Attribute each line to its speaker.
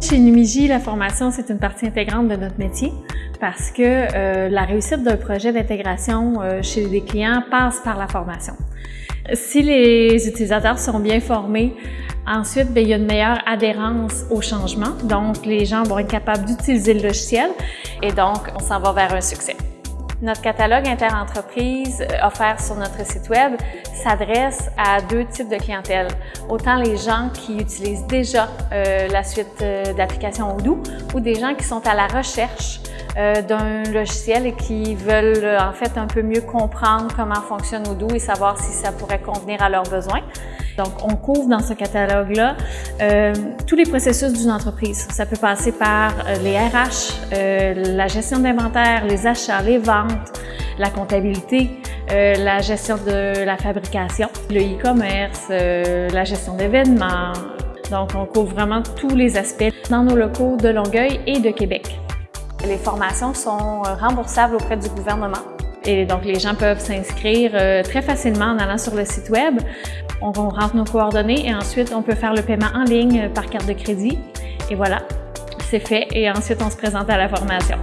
Speaker 1: chez Numigi, la formation, c'est une partie intégrante de notre métier parce que euh, la réussite d'un projet d'intégration euh, chez des clients passe par la formation. Si les utilisateurs sont bien formés, ensuite, bien, il y a une meilleure adhérence au changement. Donc, les gens vont être capables d'utiliser le logiciel et donc, on s'en va vers un succès. Notre catalogue interentreprise euh, offert sur notre site Web s'adresse à deux types de clientèle. Autant les gens qui utilisent déjà euh, la suite euh, d'applications Odoo ou des gens qui sont à la recherche euh, d'un logiciel et qui veulent euh, en fait un peu mieux comprendre comment fonctionne Odoo et savoir si ça pourrait convenir à leurs besoins. Donc, on couvre dans ce catalogue-là euh, tous les processus d'une entreprise. Ça peut passer par euh, les RH, euh, la gestion d'inventaire, les achats, les ventes, la comptabilité, euh, la gestion de la fabrication, le e-commerce, la gestion d'événements. Donc, on couvre vraiment tous les aspects dans nos locaux de Longueuil et de Québec. Les formations sont remboursables auprès du gouvernement. Et donc, les gens peuvent s'inscrire très facilement en allant sur le site Web. On rentre nos coordonnées et ensuite, on peut faire le paiement en ligne par carte de crédit. Et voilà, c'est fait. Et ensuite, on se présente à la formation.